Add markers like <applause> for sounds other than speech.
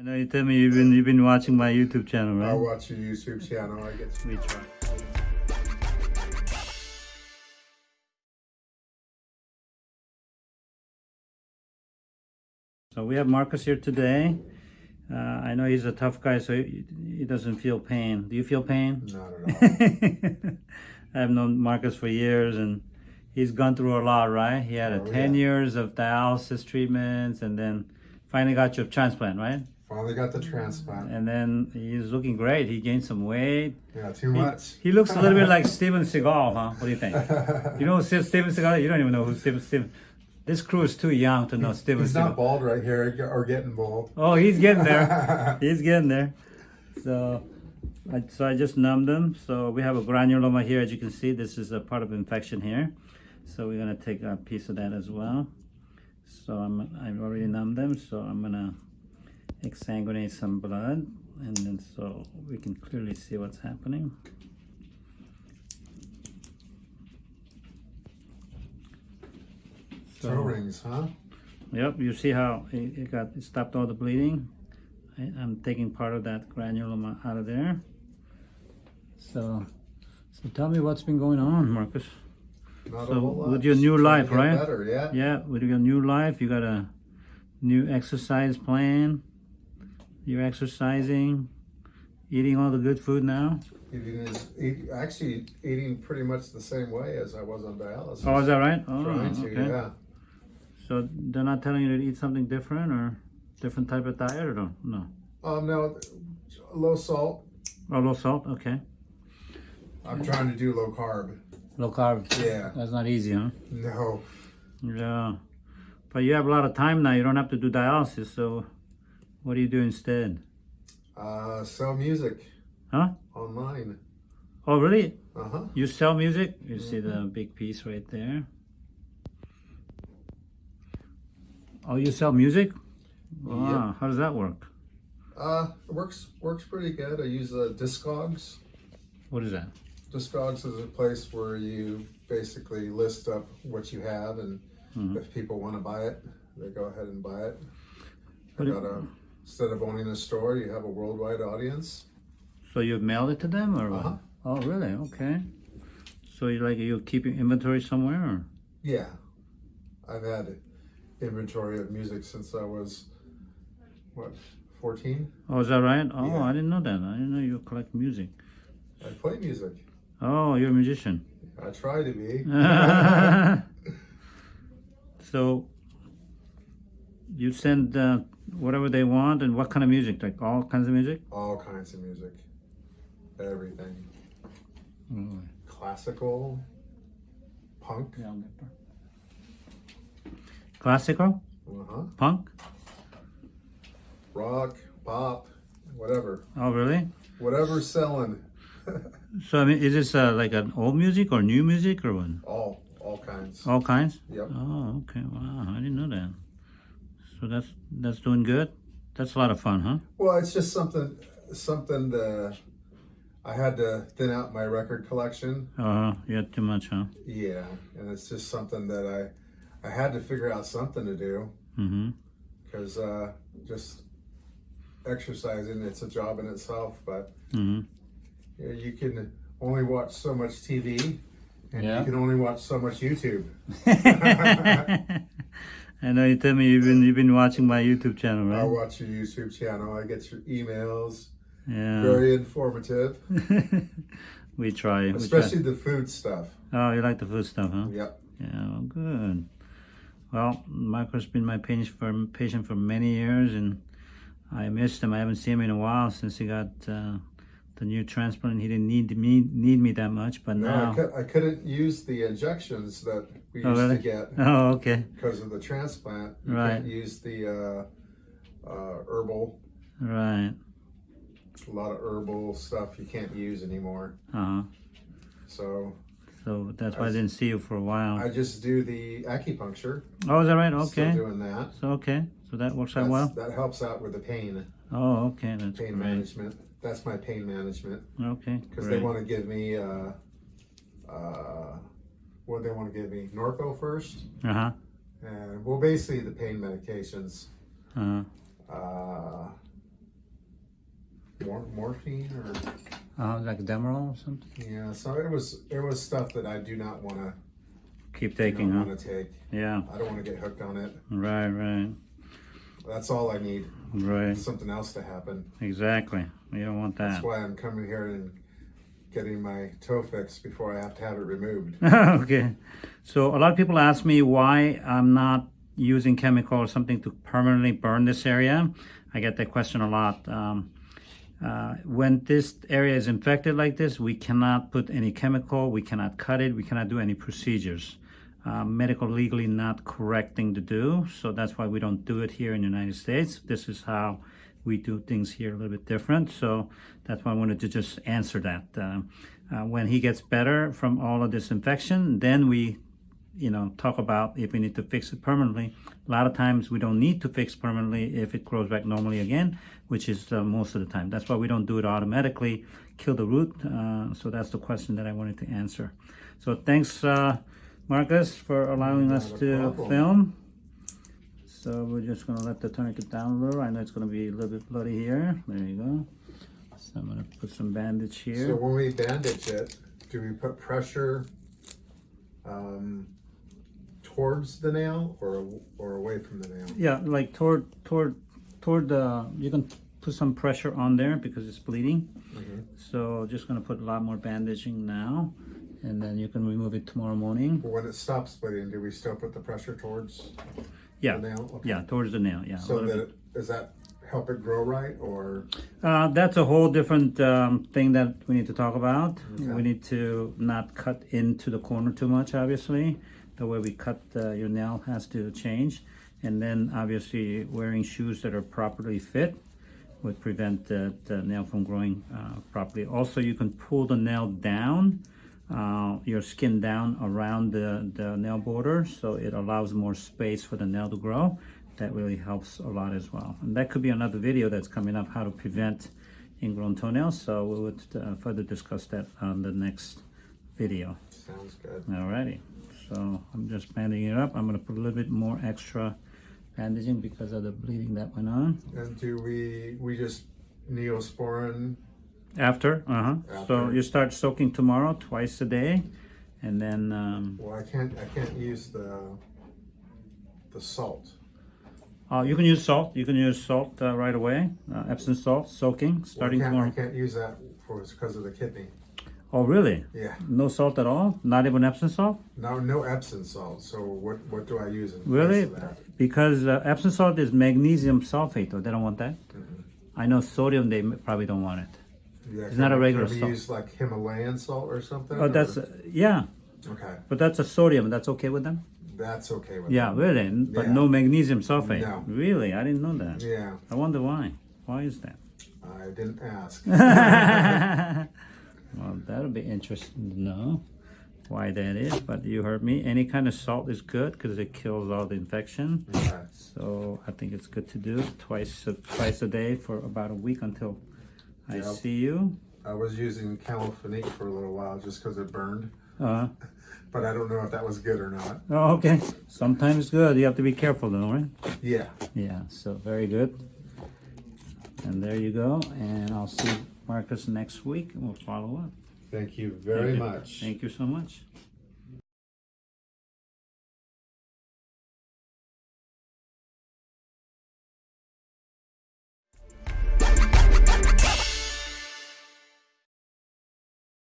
I know you tell me you've been you've been watching my YouTube channel, right? I watch your YouTube channel. I get to meet you. So we have Marcus here today. Uh, I know he's a tough guy, so he, he doesn't feel pain. Do you feel pain? not at all. <laughs> I've known Marcus for years, and he's gone through a lot, right? He had a Oh, 10 yeah. years of dialysis treatments, and then finally got your transplant, right? Finally got the transplant. And then he's looking great. He gained some weight. Yeah, too much. He looks a little bit like <laughs> Steven Seagal, huh? What do you think? You know Steven Seagal? You don't even know who Steven Steven. This crew is too young to know Steven He's Seagal. not bald right here or getting bald. Oh, he's getting there. <laughs> he's getting there. So, I, so I just numbed them. So we have a granuloma here, as you can see. This is a part of infection here. So we're gonna take a piece of that as well. So I'm I've already numbed them. So I'm gonna exsanguinate some blood, and then so we can clearly see what's happening. Toe rings, huh? Yep, you see how it, it got it stopped all the bleeding. I, I'm taking part of that granuloma out of there. So, so tell me what's been going on, Marcus. Not So, a whole lot. with your new life, right? Better, yeah. Yeah, with your new life, you got a new exercise plan. You're exercising, eating all the good food now. Eating is eat, actually eating pretty much the same way as I was on dialysis. Oh, is that right? Oh, Trying to, okay. yeah. So they're not telling you to eat something different or different type of diet or no? No. Um, no, low salt. Oh, low salt. Okay. I'm trying to do low carb. Low carb. Yeah. That's not easy, huh? No. Yeah. But you have a lot of time now. You don't have to do dialysis. So what do you do instead? Uh, sell music Huh? online. Oh, really? Uh huh. You sell music? You see the big piece right there. Oh, you sell music? Wow. How does that work? Uh, it works works pretty good. I use uh, Discogs. What is that? Discogs is a place where you basically list up what you have, and Mhm. if people want to buy it, they go ahead and buy it. But I it- got a, instead of owning a store, you have a worldwide audience. So you mail it to them or? Uh-huh. Oh, really? Okay. So you like you keeping inventory somewhere or? Yeah, I've had inventory of music since I was what 14. Oh, is that right? Oh, Yeah. I didn't know that. I didn't know you collect music. I play music. Oh, you're a musician. I try to be. <laughs> <laughs> so you send uh, whatever they want and what kind of music? Like all kinds of music? All kinds of music, everything. Really? Classical, punk. Yeah, I'll get there. Classical? Uh huh. Punk? rock, pop, whatever, Oh, really? whatever's selling, <laughs> So I mean, is this uh, like an old music or new music or what? all all kinds. All kinds? Yep. Oh, okay. Wow, I didn't know that. So that's that's doing good. That's a lot of fun, huh? Well, it's just something something that I had to thin out my record collection. Uh, you had too much, huh? Yeah, and it's just something that I I had to figure out something to do Mm-hmm. because uh, just exercising it's a job in itself, but Mm-hmm. you, know, you can only watch so much TV. And Yeah. you can only watch so much YouTube. <laughs> <laughs> <laughs> I know you tell me you've been you've been watching my YouTube channel, right? I watch your YouTube channel. I get your emails. Yeah. Very informative. <laughs> we try. we try. Especially the food stuff. Oh, you like the food stuff, huh? Yep. Yeah, well, good. Well, Michael's been my patient for patient for many years, and I missed him. I haven't seen him in a while since he got uh, the new transplant. He didn't need me need me that much, but No, I, now. I couldn't use the injections that we Oh, used really? to get Oh, okay, because of the transplant. You Right. can't use the uh, uh, herbal, right. a lot of herbal stuff you can't use anymore. Uh huh. So So that's why I I- didn't see you for a while. I just do the acupuncture. oh, is that right? Okay. Still doing that. So okay, so that works out That's- well. That helps out with the pain, Oh, okay, that's pain great. management. That's my pain management. Okay, because they want to give me uh, uh, what they want to give me Norco first, Uh huh. and well, basically the pain medications. Uh huh. Uh, mor- morphine or Uh, like Demerol or something? yeah. So it was it was stuff that I do not want to Keep taking, huh? want to take. Yeah, I don't want to get hooked on it. right, right, That's all I need. right. Something else to happen. Exactly. You don't want that. That's why I'm coming here and getting my toe fixed before I have to have it removed. <laughs> okay. So a lot of people ask me why I'm not using chemical or something to permanently burn this area. I get that question a lot. Um, uh, when this area is infected like this, we cannot put any chemical, we cannot cut it, we cannot do any procedures. Uh, medical legally not correct thing to do, so that's why we don't do it here in the United States. This is how we do things here a little bit different, so that's why I wanted to just answer that. Um, uh, when he gets better from all of this infection, then we you know, talk about if we need to fix it permanently. A lot of times we don't need to fix permanently if it grows back normally again, which is uh, most of the time. That's why we don't do it automatically, kill the root. Uh, so that's the question that I wanted to answer. So thanks, uh, Marcus, for allowing us to problem. film. So we're just gonna let the tourniquet down a little. I know it's gonna be a little bit bloody here. There you go. So I'm gonna put some bandage here. So when we bandage it, do we put pressure um, towards the nail or or away from the nail? Yeah, like toward toward toward the you can put some pressure on there because it's bleeding. Mhm. So just gonna put a lot more bandaging now, and then you can remove it tomorrow morning. But when it stops bleeding, do we still put the pressure towards Yeah, the? Okay. yeah, towards the nail. Yeah. So that it, does that help it grow right or Uh, that's a whole different um, thing that we need to talk about. Okay. We need to not cut into the corner too much. Obviously, the way we cut uh, your nail has to change, and then obviously wearing shoes that are properly fit would prevent the, the nail from growing uh, properly. Also, you can pull the nail down, your skin down around the, the nail border, so it allows more space for the nail to grow. That really helps a lot as well. And that could be another video that's coming up, how to prevent ingrown toenails. So we would uh, further discuss that on the next video. sounds good? Alrighty, so I'm just banding it up. I'm gonna put a little bit more extra bandaging because of the bleeding that went on. And do we we just neosporin? After, uh-huh. So After. you start soaking tomorrow, twice a day, and then, um, Well, I can't I can't use the the salt. uh, you can use salt. You can use salt uh, right away. Uh, Epsom salt, soaking, Well, I starting can't, I tomorrow. can't use that for because of the kidney. Oh, really? Yeah. No salt at all? Not even Epsom salt? No, no Epsom salt. So what what do I use in place Really? of that? Because uh, Epsom salt is magnesium sulfate, or they don't want that. Mm-hmm. I know sodium, they m- probably don't want it. Yeah, It's can not a regular salt. use like Himalayan salt or something? Oh, that's, uh, yeah, okay. but that's a sodium. That's okay with them? That's okay with Yeah, me. really? But Yeah. no magnesium sulfate? No. Really? I didn't know that. Yeah, I wonder why. Why is that? I didn't ask. <laughs> well, that'll be interesting to know why that is. But you heard me. Any kind of salt is good because it kills all the infection. okay. So I think it's good to do twice a, twice a day for about a week until I Yep. see you. I was using Campho-Phenique for a little while just because it burned, Uh, -huh. <laughs> but I don't know if that was good or not. oh, okay. Sometimes good. You have to be careful though, right? Yeah. Yeah. So very good. And there you go. And I'll see Marcus next week and we'll follow up. Thank you very Thank you. much. Thank you so much.